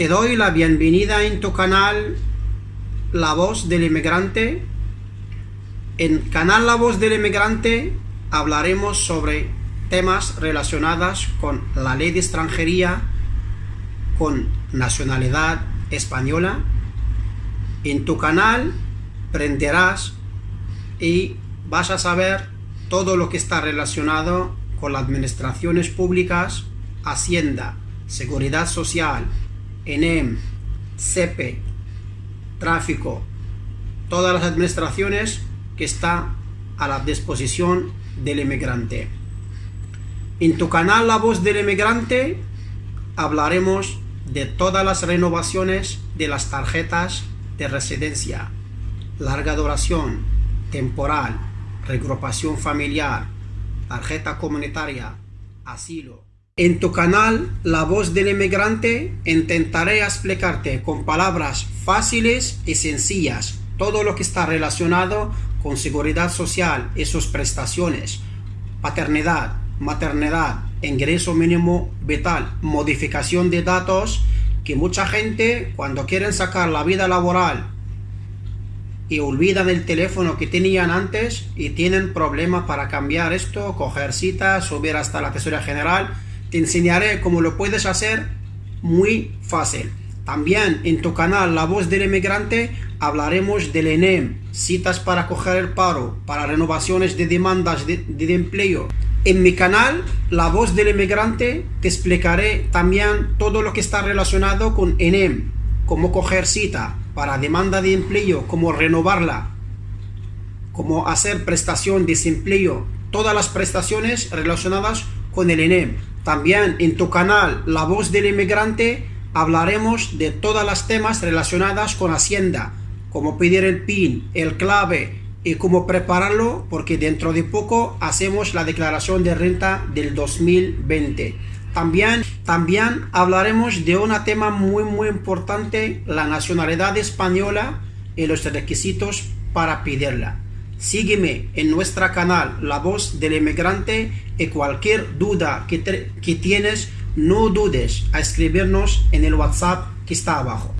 Te doy la bienvenida en tu canal La Voz del Inmigrante. En canal La Voz del Inmigrante hablaremos sobre temas relacionados con la ley de extranjería, con nacionalidad española. En tu canal aprenderás y vas a saber todo lo que está relacionado con las administraciones públicas, Hacienda, Seguridad Social, ENEM, CEPE, Tráfico, todas las administraciones que están a la disposición del inmigrante. En tu canal La Voz del Inmigrante hablaremos de todas las renovaciones de las tarjetas de residencia, larga duración, temporal, regrupación familiar, tarjeta comunitaria, asilo. En tu canal La Voz del Inmigrante intentaré explicarte con palabras fáciles y sencillas todo lo que está relacionado con seguridad social y sus prestaciones, paternidad, maternidad, ingreso mínimo vital, modificación de datos, que mucha gente cuando quieren sacar la vida laboral y olvidan el teléfono que tenían antes y tienen problemas para cambiar esto, coger citas, subir hasta la tesorería general. Te enseñaré cómo lo puedes hacer muy fácil. También en tu canal La Voz del Emigrante hablaremos del ENEM, citas para coger el paro, para renovaciones de demandas de, de empleo. En mi canal La Voz del Emigrante te explicaré también todo lo que está relacionado con ENEM, cómo coger cita, para demanda de empleo, cómo renovarla, cómo hacer prestación de desempleo, todas las prestaciones relacionadas con el ENEM. También en tu canal La Voz del Inmigrante hablaremos de todas las temas relacionadas con Hacienda, cómo pedir el PIN, el clave y cómo prepararlo porque dentro de poco hacemos la declaración de renta del 2020. También, también hablaremos de un tema muy muy importante, la nacionalidad española y los requisitos para pedirla. Sígueme en nuestro canal La Voz del Inmigrante y cualquier duda que, que tienes, no dudes a escribirnos en el WhatsApp que está abajo.